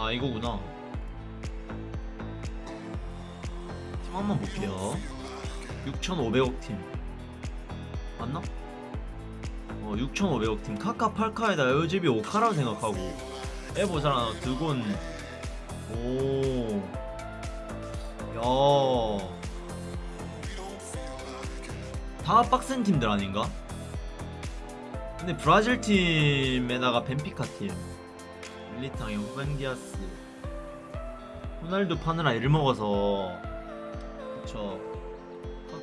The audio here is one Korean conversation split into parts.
아 이거구나. 팀 한 번 볼게요. 6,500억 팀. 맞나? 어 6,500억 팀. 카카 팔카에다 에어제비 오카라고 생각하고. 에보잖아 드곤. 오. 야. 다 빡센 팀들 아닌가? 근데 브라질 팀에다가 벤피카 팀 밀리탕에 후벤디아스. 호날두 파느라 일 먹어서. 그쵸.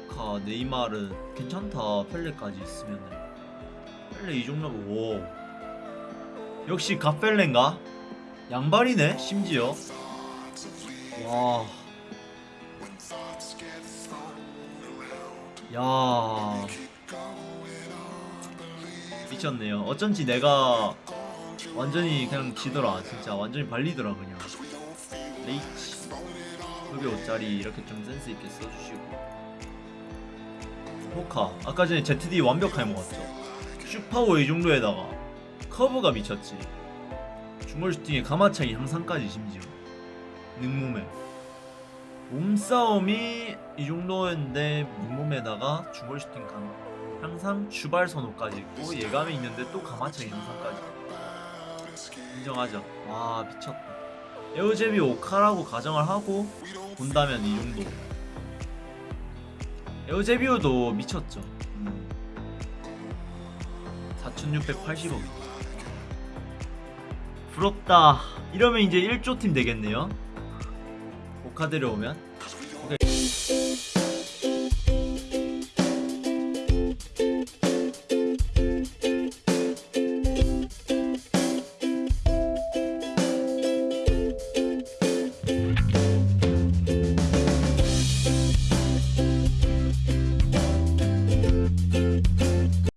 카카 네이마르 괜찮다. 펠레까지 있으면은. 펠레 이 정도면 오. 역시 갓펠레인가? 양발이네 심지어. 와. 야. 미쳤네요. 어쩐지 내가 완전히 그냥 지더라. 진짜 완전히 발리더라 그냥. 레이치. 그게 5짜리 이렇게 좀 센스 있게 써주시고. 호카. 아까 전에 ZD 완벽하게 먹었죠. 슈파워 이 정도에다가 커브가 미쳤지. 중골 슈팅에 가마차기 향상까지 심지어. 능몸에. 몸싸움이 이 정도였는데 몸몸에다가 중골 슈팅 강 항상 주발 선호까지 있고 예감이 있는데 또 가마차기 향상까지 인정하죠. 와 미쳤다 에어제비 오카라고 가정을 하고 본다면 이 정도. 에어제비오도 미쳤죠. 음. 4680억. 부럽다. 이러면 이제 1조 팀 되겠네요. 오카 데려오면. 오케이.